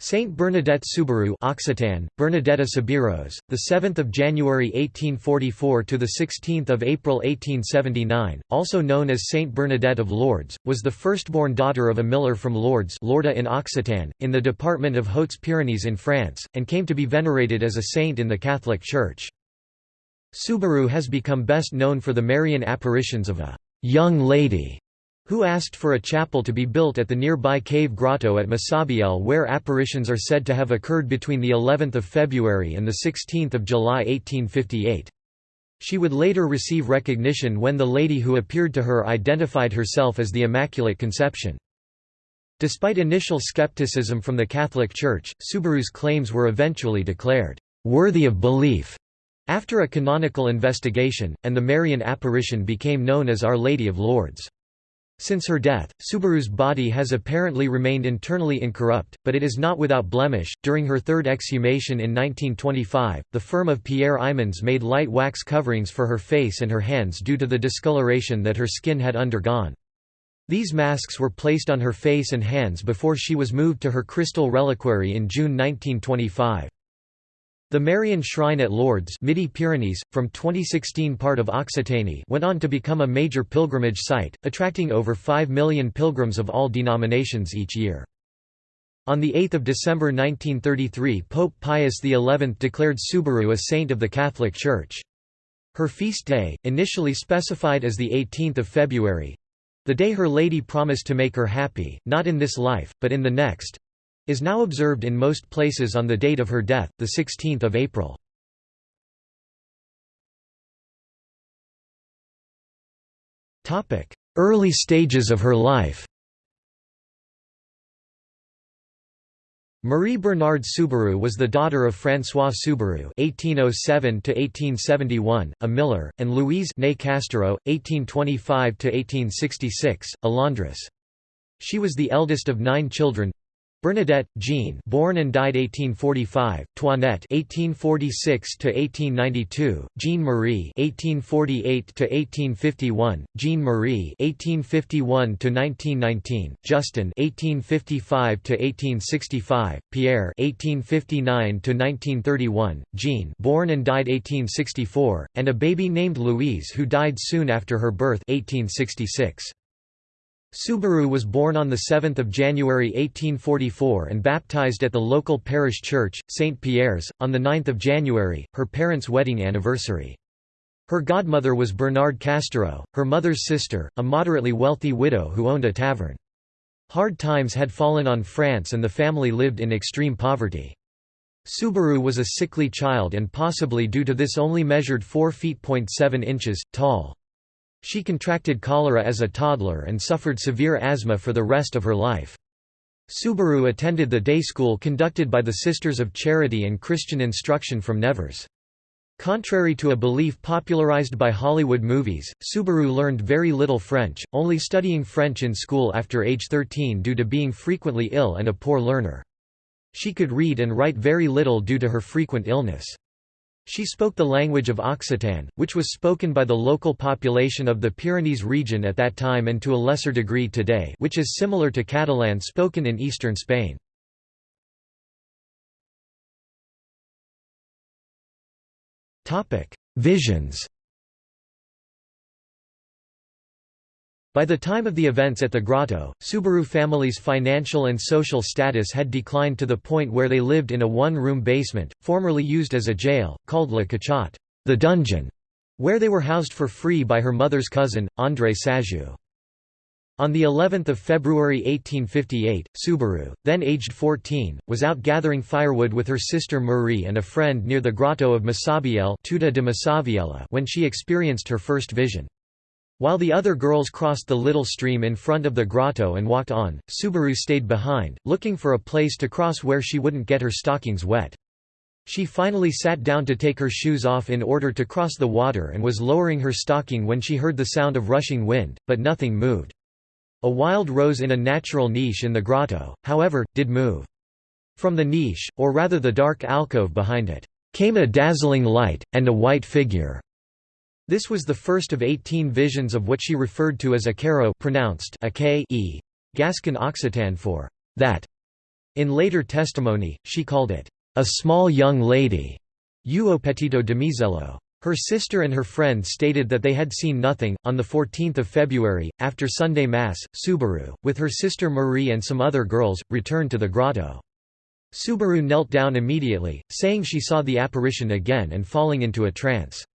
Saint Bernadette Soubirous Occitan, Bernadetta Soubirous, the 7th of January 1844 to the 16th of April 1879, also known as Saint Bernadette of Lourdes, was the firstborn daughter of a miller from Lourdes, Lorda in Occitan, in the department of Hautes-Pyrénées in France, and came to be venerated as a saint in the Catholic Church. Soubirous has become best known for the Marian apparitions of a young lady who asked for a chapel to be built at the nearby cave grotto at Massabielle where apparitions are said to have occurred between the 11th of February and the 16th of July 1858. She would later receive recognition when the lady who appeared to her identified herself as the Immaculate Conception. Despite initial skepticism from the Catholic Church, Soubirous' claims were eventually declared worthy of belief after a canonical investigation, and the Marian apparition became known as Our Lady of Lourdes. Since her death, Soubirous' body has apparently remained internally incorrupt, but it is not without blemish. During her third exhumation in 1925, the firm of Pierre Imans made light wax coverings for her face and her hands due to the discoloration that her skin had undergone. These masks were placed on her face and hands before she was moved to her crystal reliquary in June 1925. The Marian Shrine at Lourdes Midi-Pyrenees, from 2016 part of Occitanie went on to become a major pilgrimage site, attracting over 5 million pilgrims of all denominations each year. On 8 December 1933 Pope Pius XI declared Soubirous a saint of the Catholic Church. Her feast day, initially specified as 18 February—the day Her Lady promised to make her happy, not in this life, but in the next, is now observed in most places on the date of her death, 16 April. Early stages of her life Marie Bernard Soubirous was the daughter of François Soubirous (1807–1871), a miller, and Louise née Castero (1825–1866), a laundress. She was the eldest of nine children. Bernadette, Jean, born and died 1845, Toinette (1846–1892), Jean Marie (1848–1851), Jean Marie (1851–1919), Justin (1855–1865), Pierre (1859–1931), Jean, born and died 1864, and a baby named Louise who died soon after her birth, 1866. Soubirous was born on 7 January 1844 and baptized at the local parish church, St. Pierre's, on 9 January, her parents' wedding anniversary. Her godmother was Bernard Castro, her mother's sister, a moderately wealthy widow who owned a tavern. Hard times had fallen on France and the family lived in extreme poverty. Soubirous was a sickly child and possibly due to this only measured 4 feet 7 inches, tall. She contracted cholera as a toddler and suffered severe asthma for the rest of her life. Soubirous attended the day school conducted by the Sisters of Charity and Christian Instruction from Nevers. Contrary to a belief popularized by Hollywood movies, Soubirous learned very little French, only studying French in school after age 13 due to being frequently ill and a poor learner. She could read and write very little due to her frequent illness. She spoke the language of Occitan, which was spoken by the local population of the Pyrenees region at that time and to a lesser degree today which is similar to Catalan spoken in eastern Spain. Visions By the time of the events at the grotto, Soubirous family's financial and social status had declined to the point where they lived in a one-room basement, formerly used as a jail, called La Cachotte the dungeon", where they were housed for free by her mother's cousin, André Sajou. On the 11th of February 1858, Soubirous, then aged 14, was out gathering firewood with her sister Marie and a friend near the grotto of Massabielle de when she experienced her first vision. While the other girls crossed the little stream in front of the grotto and walked on, Soubirous stayed behind, looking for a place to cross where she wouldn't get her stockings wet. She finally sat down to take her shoes off in order to cross the water and was lowering her stocking when she heard the sound of rushing wind, but nothing moved. A wild rose in a natural niche in the grotto, however, did move. From the niche, or rather the dark alcove behind it, came a dazzling light, and a white figure. This was the first of 18 visions of what she referred to as a caro pronounced a -K -E, Gascon Occitan for that. In later testimony, she called it, "...a small young lady", Uo petito damisello. Her sister and her friend stated that they had seen nothing. On 14 February, after Sunday Mass, Soubirous, with her sister Marie and some other girls, returned to the grotto. Soubirous knelt down immediately, saying she saw the apparition again and falling into a trance.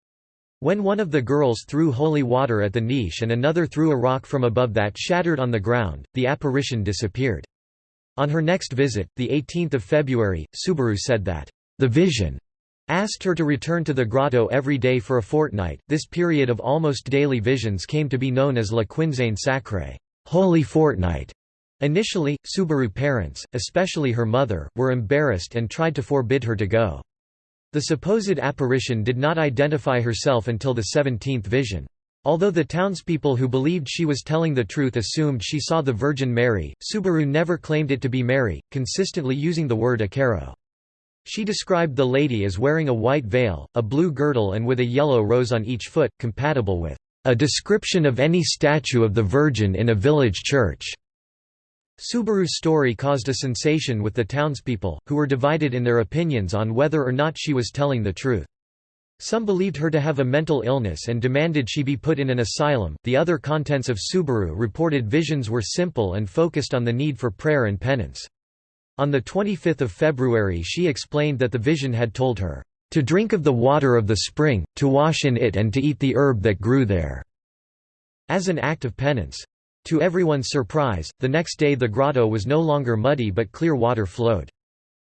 When one of the girls threw holy water at the niche and another threw a rock from above that shattered on the ground, the apparition disappeared. On her next visit, 18 February, Soubirous said that, "...the vision asked her to return to the grotto every day for a fortnight. This period of almost daily visions came to be known as La Quinzaine Sacrée, Holy Fortnight. Initially, Soubirous parents, especially her mother, were embarrassed and tried to forbid her to go. The supposed apparition did not identify herself until the 17th vision. Although the townspeople who believed she was telling the truth assumed she saw the Virgin Mary, Soubirous never claimed it to be Mary, consistently using the word Aquero. She described the lady as wearing a white veil, a blue girdle and with a yellow rose on each foot, compatible with a description of any statue of the Virgin in a village church. Soubirous' story caused a sensation with the townspeople, who were divided in their opinions on whether or not she was telling the truth. Some believed her to have a mental illness and demanded she be put in an asylum. The other contents of Soubirous reported visions were simple and focused on the need for prayer and penance. On 25 February she explained that the vision had told her, "...to drink of the water of the spring, to wash in it and to eat the herb that grew there," as an act of penance. To everyone's surprise, the next day the grotto was no longer muddy but clear water flowed.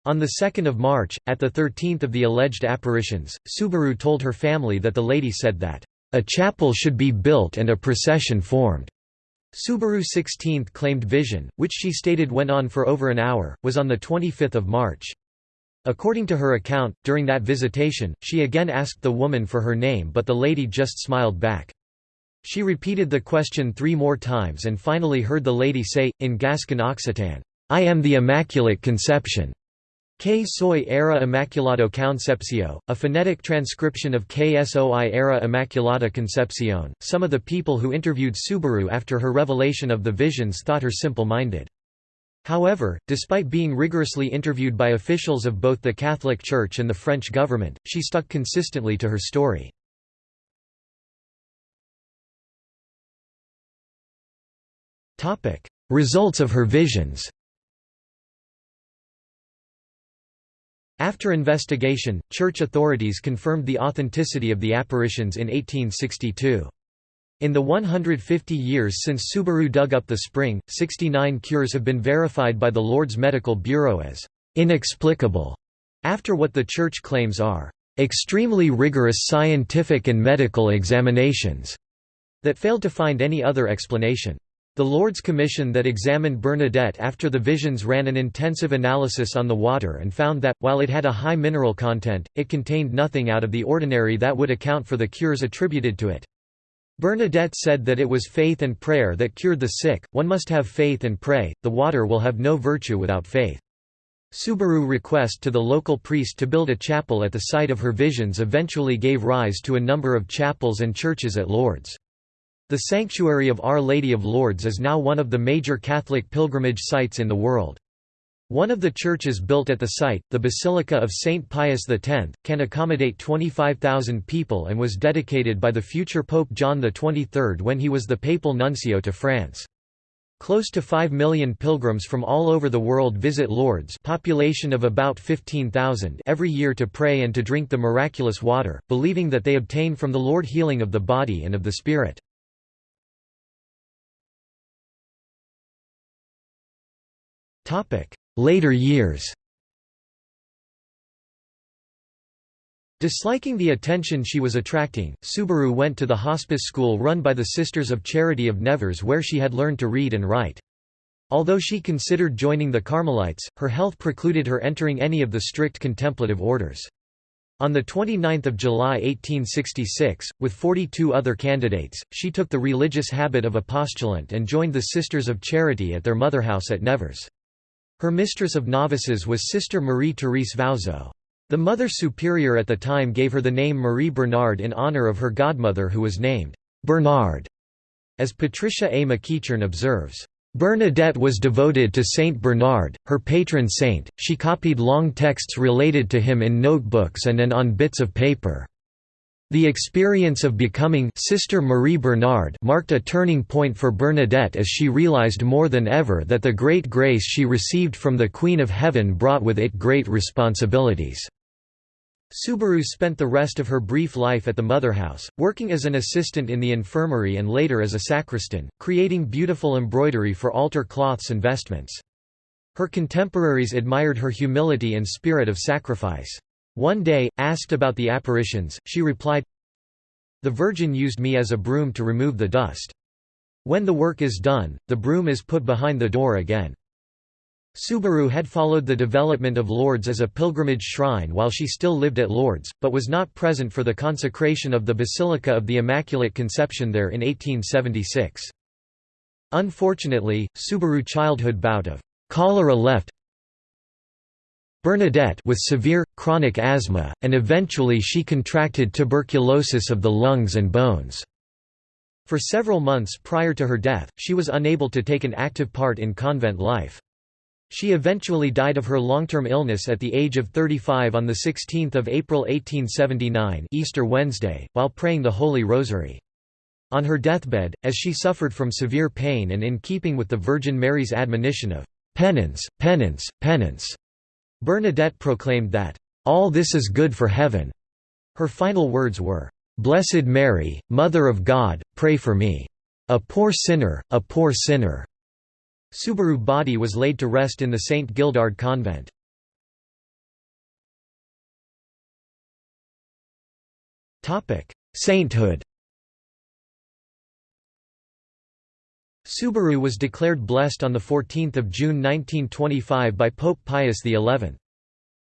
On 2 March, at the 13th of the alleged apparitions, Soubirous told her family that the lady said that, "...a chapel should be built and a procession formed." Soubirous 16th claimed vision, which she stated went on for over an hour, was on 25 March. According to her account, during that visitation, she again asked the woman for her name but the lady just smiled back. She repeated the question three more times and finally heard the lady say, in Gascon Occitan, I am the Immaculate Conception. Que soy era Immaculado Concepcio, a phonetic transcription of soy era Immaculada Concepcion. Some of the people who interviewed Soubirous after her revelation of the visions thought her simple-minded. However, despite being rigorously interviewed by officials of both the Catholic Church and the French government, she stuck consistently to her story. Results of her visions After investigation, church authorities confirmed the authenticity of the apparitions in 1862. In the 150 years since Soubirous dug up the spring, 69 cures have been verified by the Lourdes Medical Bureau as inexplicable, after what the Church claims are extremely rigorous scientific and medical examinations that failed to find any other explanation. The Lourdes Commission that examined Bernadette after the visions ran an intensive analysis on the water and found that, while it had a high mineral content, it contained nothing out of the ordinary that would account for the cures attributed to it. Bernadette said that it was faith and prayer that cured the sick, one must have faith and pray, the water will have no virtue without faith. Soubirous request to the local priest to build a chapel at the site of her visions eventually gave rise to a number of chapels and churches at Lourdes. The Sanctuary of Our Lady of Lourdes is now one of the major Catholic pilgrimage sites in the world. One of the churches built at the site, the Basilica of St. Pius X, can accommodate 25,000 people and was dedicated by the future Pope John XXIII when he was the papal nuncio to France. Close to 5 million pilgrims from all over the world visit Lourdes population of about 15,000 every year to pray and to drink the miraculous water, believing that they obtain from the Lord healing of the body and of the spirit. Later years Disliking the attention she was attracting, Soubirous went to the hospice school run by the Sisters of Charity of Nevers where she had learned to read and write. Although she considered joining the Carmelites, her health precluded her entering any of the strict contemplative orders. On 29 July 1866, with 42 other candidates, she took the religious habit of a postulant and joined the Sisters of Charity at their motherhouse at Nevers. Her mistress of novices was Sister Marie-Thérèse Vauzeau. The Mother Superior at the time gave her the name Marie Bernard in honor of her godmother who was named Bernard. As Patricia A. McEachern observes, Bernadette was devoted to Saint Bernard, her patron saint. She copied long texts related to him in notebooks and and on bits of paper. The experience of becoming Sister Marie Bernard marked a turning point for Bernadette as she realized more than ever that the great grace she received from the Queen of Heaven brought with it great responsibilities. Soubirous spent the rest of her brief life at the motherhouse, working as an assistant in the infirmary and later as a sacristan, creating beautiful embroidery for altar cloths and vestments. Her contemporaries admired her humility and spirit of sacrifice. One day, asked about the apparitions, she replied, The Virgin used me as a broom to remove the dust. When the work is done, the broom is put behind the door again. Soubirous had followed the development of Lourdes as a pilgrimage shrine while she still lived at Lourdes, but was not present for the consecration of the Basilica of the Immaculate Conception there in 1876. Unfortunately, Soubirous childhood bout of cholera left Bernadette with severe, chronic asthma, and eventually she contracted tuberculosis of the lungs and bones. For several months prior to her death, she was unable to take an active part in convent life. She eventually died of her long-term illness at the age of 35 on 16 April 1879 Easter Wednesday, while praying the Holy Rosary. On her deathbed, as she suffered from severe pain and in keeping with the Virgin Mary's admonition of penance, penance, penance, Bernadette proclaimed that, "...all this is good for heaven." Her final words were, "...Blessed Mary, Mother of God, pray for me. A poor sinner, a poor sinner." Soubirous body was laid to rest in the St. Gildard convent. Sainthood Soubirous was declared blessed on 14 June 1925 by Pope Pius XI.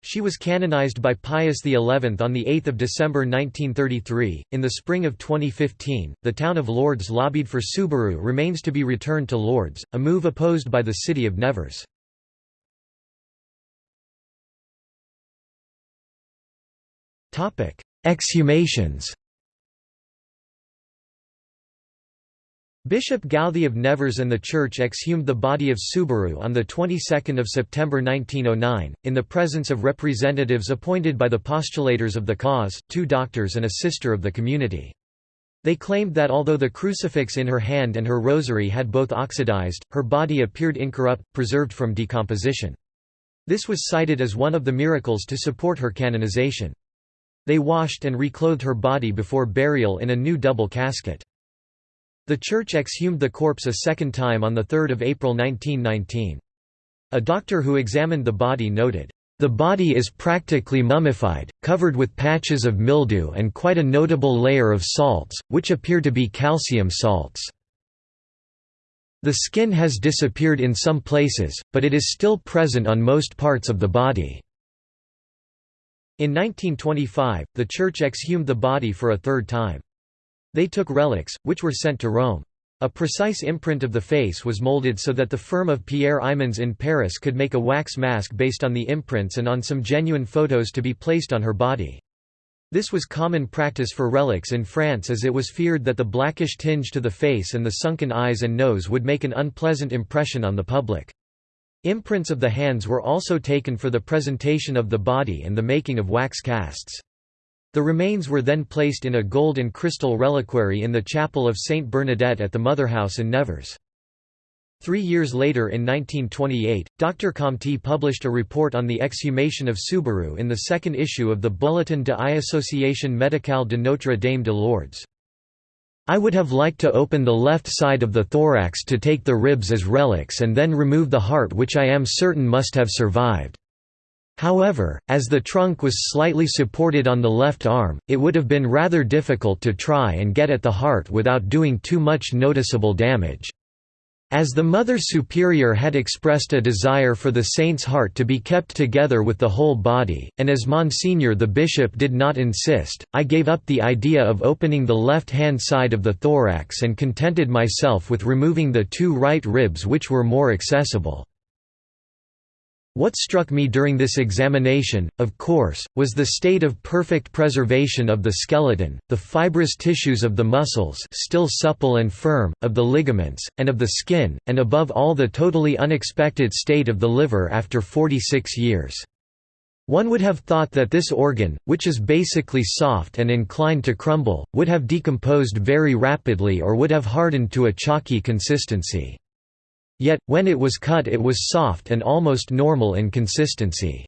She was canonized by Pius XI on 8 December 1933. In the spring of 2015, the town of Lourdes lobbied for Soubirous remains to be returned to Lourdes, a move opposed by the city of Nevers. Exhumations Bishop Gauthey of Nevers and the Church exhumed the body of Soubirous on the 22nd of September 1909, in the presence of representatives appointed by the postulators of the cause, two doctors and a sister of the community. They claimed that although the crucifix in her hand and her rosary had both oxidized, her body appeared incorrupt, preserved from decomposition. This was cited as one of the miracles to support her canonization. They washed and reclothed her body before burial in a new double casket. The church exhumed the corpse a second time on 3 April 1919. A doctor who examined the body noted, "...the body is practically mummified, covered with patches of mildew and quite a notable layer of salts, which appear to be calcium salts. The skin has disappeared in some places, but it is still present on most parts of the body." In 1925, the church exhumed the body for a third time. They took relics, which were sent to Rome. A precise imprint of the face was molded so that the firm of Pierre Imans in Paris could make a wax mask based on the imprints and on some genuine photos to be placed on her body. This was common practice for relics in France as it was feared that the blackish tinge to the face and the sunken eyes and nose would make an unpleasant impression on the public. Imprints of the hands were also taken for the presentation of the body and the making of wax casts. The remains were then placed in a gold and crystal reliquary in the chapel of Saint Bernadette at the Motherhouse in Nevers. Three years later in 1928, Dr. Comte published a report on the exhumation of Soubirous in the second issue of the Bulletin de l'Association Médicale de Notre Dame de Lourdes. I would have liked to open the left side of the thorax to take the ribs as relics and then remove the heart which I am certain must have survived. However, as the trunk was slightly supported on the left arm, it would have been rather difficult to try and get at the heart without doing too much noticeable damage. As the Mother Superior had expressed a desire for the saint's heart to be kept together with the whole body, and as Monsignor the bishop did not insist, I gave up the idea of opening the left-hand side of the thorax and contented myself with removing the two right ribs which were more accessible. What struck me during this examination, of course, was the state of perfect preservation of the skeleton, the fibrous tissues of the muscles still supple and firm, of the ligaments, and of the skin, and above all the totally unexpected state of the liver after 46 years. One would have thought that this organ, which is basically soft and inclined to crumble, would have decomposed very rapidly or would have hardened to a chalky consistency. Yet, when it was cut it was soft and almost normal in consistency.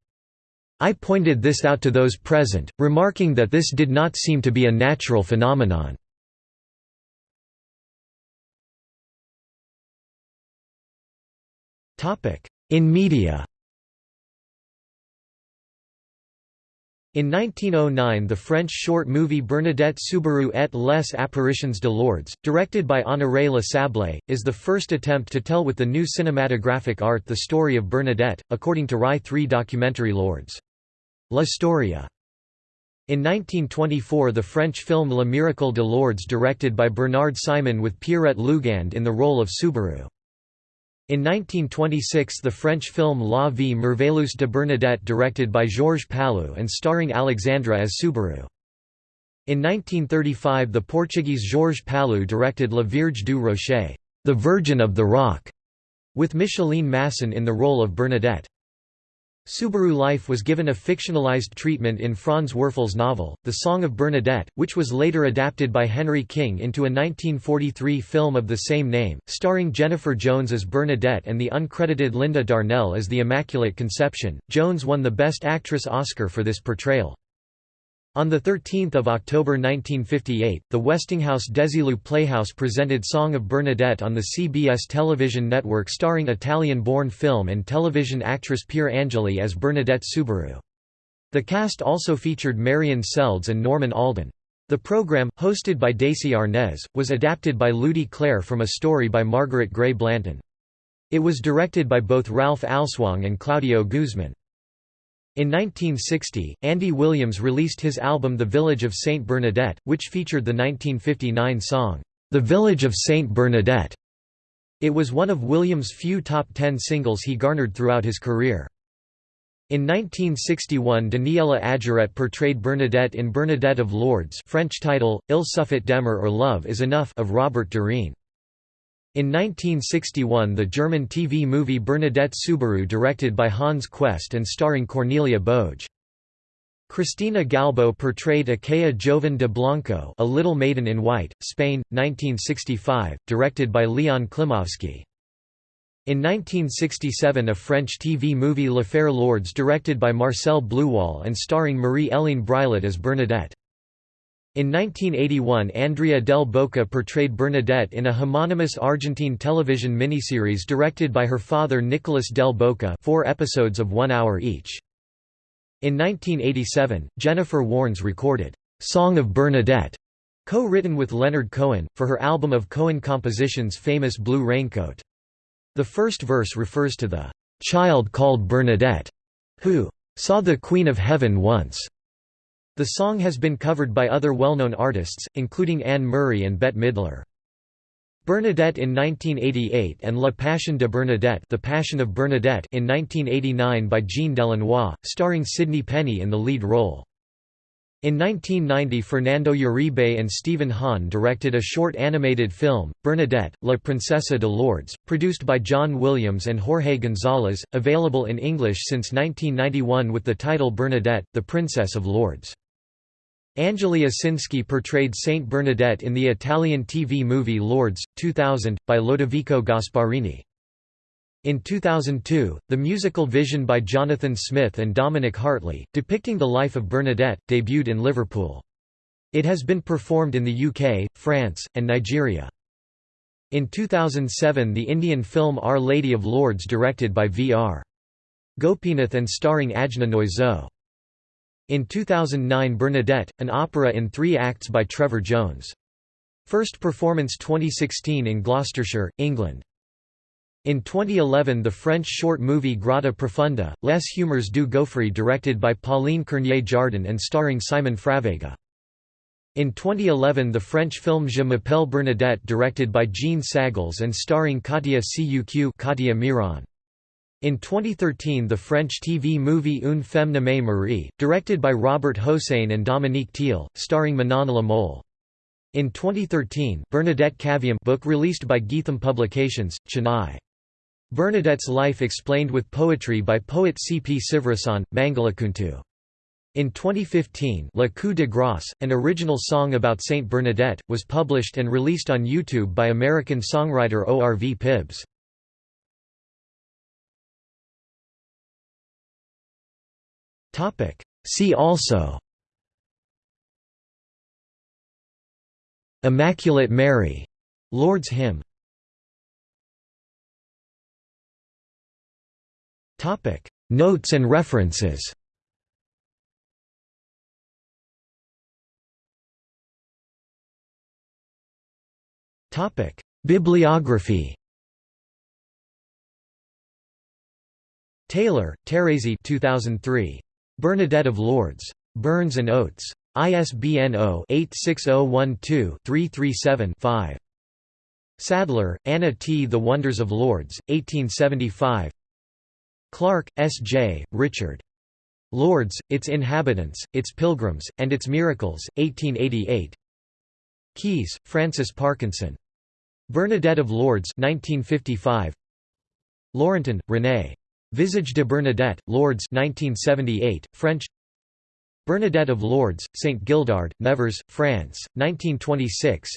I pointed this out to those present, remarking that this did not seem to be a natural phenomenon. In media In 1909 the French short movie Bernadette Soubirous et les apparitions de Lourdes, directed by Honoré Le Sablé, is the first attempt to tell with the new cinematographic art the story of Bernadette, according to Rai 3 documentary Lourdes. La Storia. In 1924 the French film Le Miracle de Lourdes directed by Bernard Simon with Pierrette Lugand in the role of Soubirous. In 1926 the French film La vie merveilleuse de Bernadette directed by Georges Palou and starring Alexandra as Soubirous. In 1935 the Portuguese Georges Palou directed La Vierge du Rocher, The Virgin of the Rock, with Micheline Masson in the role of Bernadette. Soubirous' life was given a fictionalized treatment in Franz Werfel's novel, The Song of Bernadette, which was later adapted by Henry King into a 1943 film of the same name, starring Jennifer Jones as Bernadette and the uncredited Linda Darnell as the Immaculate Conception. Jones won the Best Actress Oscar for this portrayal. On 13 October 1958, the Westinghouse Desilu Playhouse presented Song of Bernadette on the CBS television network starring Italian-born film and television actress Pier Angeli as Bernadette Soubirous. The cast also featured Marion Seldes and Norman Alden. The program, hosted by Desi Arnaz, was adapted by Ludi Claire from a story by Margaret Gray Blanton. It was directed by both Ralph Alswang and Claudio Guzman. In 1960, Andy Williams released his album The Village of St. Bernadette, which featured the 1959 song, The Village of St. Bernadette. It was one of Williams' few top ten singles he garnered throughout his career. In 1961 Daniela Adjuret portrayed Bernadette in Bernadette of Lourdes French title, Il suffit d'aimer or Love is Enough of Robert Dorian. In 1961 the German TV movie Bernadette Soubirous directed by Hans Quest and starring Cornelia Boge. Cristina Galbo portrayed Aquella Joven de Blanco A Little Maiden in White, Spain, 1965, directed by Leon Klimovsky. In 1967 a French TV movie L'Affaire Lourdes directed by Marcel Bluwal and starring Marie-Hélène Brillat as Bernadette. In 1981 Andrea del Boca portrayed Bernadette in a homonymous Argentine television miniseries directed by her father Nicolas del Boca four episodes of one hour each. In 1987, Jennifer Warnes recorded, "'Song of Bernadette' co-written with Leonard Cohen, for her album of Cohen compositions famous Blue Raincoat. The first verse refers to the "'child called Bernadette' who "'saw the Queen of Heaven once' The song has been covered by other well-known artists, including Anne Murray and Bette Midler. Bernadette in 1988 and La Passion de Bernadette The Passion of Bernadette in 1989 by Jean Delannoy, starring Sydney Penny in the lead role. In 1990 Fernando Uribe and Stephen Hahn directed a short animated film, Bernadette, La Princesa de Lourdes, produced by John Williams and Jorge Gonzalez, available in English since 1991 with the title Bernadette, the Princess of Lourdes. Angelia Sinsky portrayed Saint Bernadette in the Italian TV movie Lourdes, 2000, by Lodovico Gasparini. In 2002, the musical Vision by Jonathan Smith and Dominic Hartley, depicting the life of Bernadette, debuted in Liverpool. It has been performed in the UK, France, and Nigeria. In 2007 the Indian film Our Lady of Lourdes directed by V.R. Gopinath and starring Ajna Noiseau. In 2009 Bernadette, an opera in three acts by Trevor Jones. First performance 2016 in Gloucestershire, England. In 2011 the French short movie Grotta Profunda, Les Humeurs du Gouffre directed by Pauline Curnier Jardin and starring Simon Fravéga. In 2011 the French film Je m'appelle Bernadette directed by Jean Sagles and starring Katia Cuq Katia Miron. In 2013 the French TV movie Une femme nommée Marie, directed by Robert Hossein and Dominique Thiel, starring Manon La Mole. In 2013, Bernadette Caviam book released by Geetham Publications, Chennai. Bernadette's life explained with poetry by poet C. P. Sivarasan, Mangalakuntu. In 2015 Le Coup de Grâce, an original song about Saint Bernadette, was published and released on YouTube by American songwriter ORV Pibbs. See also. Immaculate Mary, Lourdes hymn. Notes and references. Bibliography. Taylor, Thérèse 2003. Bernadette of Lourdes. Burns and Oates. ISBN 0-86012-337-5. Sadler, Anna T. The Wonders of Lourdes, 1875 Clark, S. J., Richard. Lourdes, Its Inhabitants, Its Pilgrims, and Its Miracles, 1888 Keyes, Frances Parkinson. Bernadette of Lourdes 1955. Laurentin, René. Visage de Bernadette, Lourdes 1978, French Bernadette of Lourdes, St. Gildard, Nevers, France, 1926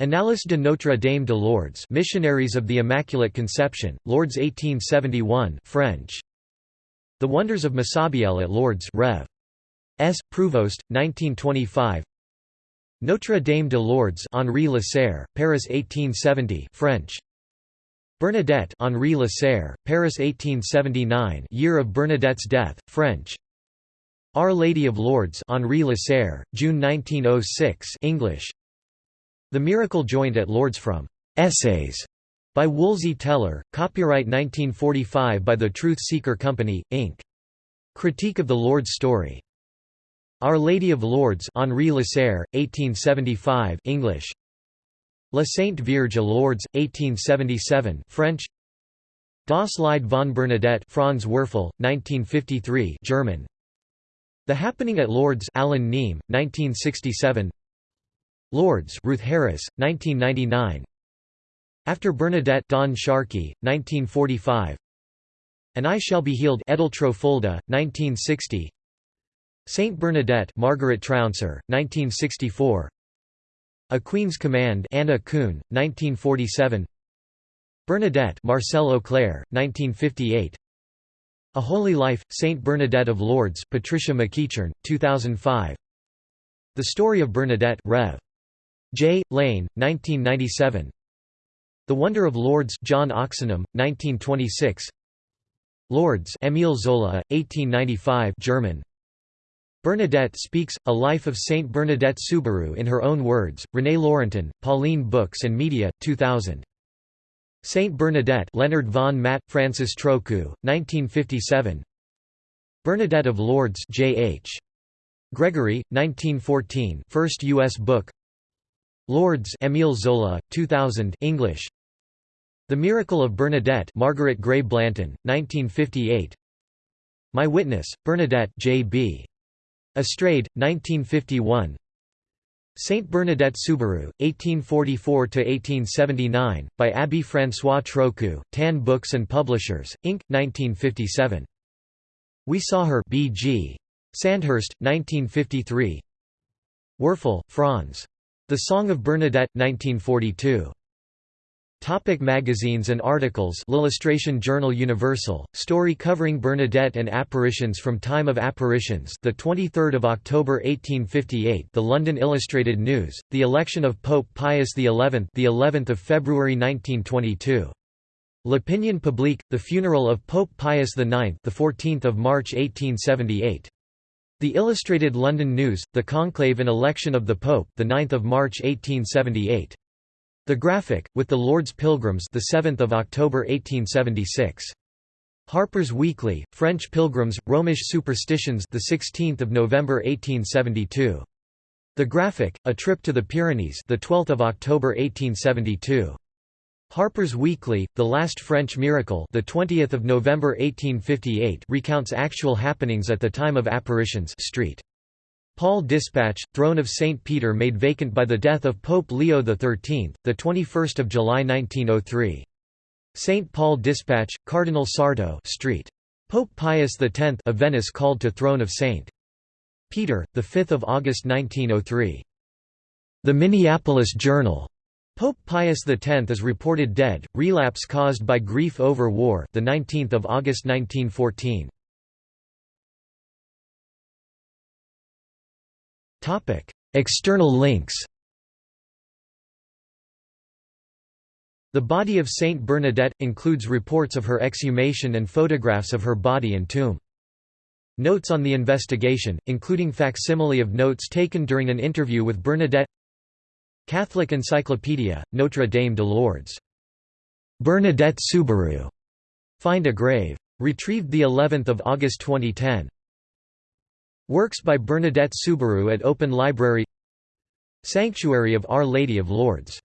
Annales de Notre Dame de Lourdes Missionaries of the Immaculate Conception, Lourdes 1871 French. The Wonders of Massabielle at Lourdes Rev. S. Prouvost, 1925 Notre Dame de Lourdes Henri Lasserre, Paris 1870 French. Bernadette Henri Lasserre, Paris 1879 year of Bernadette's death, French. Our Lady of Lourdes Henri Lasserre, June 1906 English. The Miracle Joined at Lourdes from Essays by Woolsey Teller, copyright 1945 by the Truth Seeker Company, Inc. Critique of the Lourdes Story. Our Lady of Lourdes Henri Lasserre, 1875 English. La Sainte Vierge à Lourdes, 1877 French. Das Lied von Bernadette Franz Werfel, 1953 German. The Happening at Lourdes Alan Neame, 1967 Lourdes Ruth Harris, 1999 After Bernadette Don Sharkey, 1945 And I Shall Be Healed Edeltro Fulda, 1960 Saint Bernadette Margaret Trouncer, 1964 A Queen's Command Anna Kuhn, 1947 Bernadette Marcel Auclair, 1958 A Holy Life, Saint Bernadette of Lourdes Patricia McEachern, 2005 The Story of Bernadette Rev. J. Lane, 1997 The Wonder of Lourdes John Oxenham, 1926 Lourdes Émile Zola, 1895 German Bernadette speaks, A Life of Saint Bernadette Soubirous in her own words, René Laurentin, Pauline Books and Media, 2000. Saint Bernadette Leonard von Matt, Francis Trochu, 1957 Bernadette of Lourdes J. H. Gregory, 1914 first U.S. book Lourdes Émile Zola, 2000 English The Miracle of Bernadette Margaret Gray Blanton, 1958 My Witness, Bernadette J.B. Astrade, 1951 Saint Bernadette Soubirous, 1844–1879, by Abbé François Trochu, Tan Books and Publishers, Inc., 1957. We Saw Her B.G. Sandhurst, 1953 Werfel, Franz. The Song of Bernadette, 1942. Topic magazines and articles. L'Illustration Journal Universal, story covering Bernadette and apparitions from time of apparitions. The 23rd of October 1858 The London Illustrated News, the election of Pope Pius XI the 11th of February 1922 L'Opinion Publique, the funeral of Pope Pius IX the 14th of March 1878 The Illustrated London News, the conclave and election of the Pope the 9th of March 1878 the Graphic, with the Lourdes Pilgrims the 7th of October 1876. Harper's Weekly, French Pilgrims, Romish Superstitions the 16th of November 1872. The Graphic, A Trip to the Pyrenees the 12th of October 1872. Harper's Weekly, The Last French Miracle, the 20th of November 1858, recounts actual happenings at the time of apparitions. Street. Paul Dispatch, Throne of St. Peter made vacant by the death of Pope Leo XIII, the 21st of July 1903. St. Paul Dispatch, Cardinal Sarto Street. Pope Pius X of Venice called to throne of St. Peter, 5 August 1903. The Minneapolis Journal. Pope Pius X is reported dead, relapse caused by grief over war the 19th of August 1914. External links The body of Saint Bernadette, includes reports of her exhumation and photographs of her body and tomb. Notes on the investigation, including facsimile of notes taken during an interview with Bernadette Catholic Encyclopedia, Notre Dame de Lourdes. Bernadette Soubirous. Find a grave. Retrieved the 11th of August 2010. Works by Bernadette Soubirous at Open Library. Sanctuary of Our Lady of Lourdes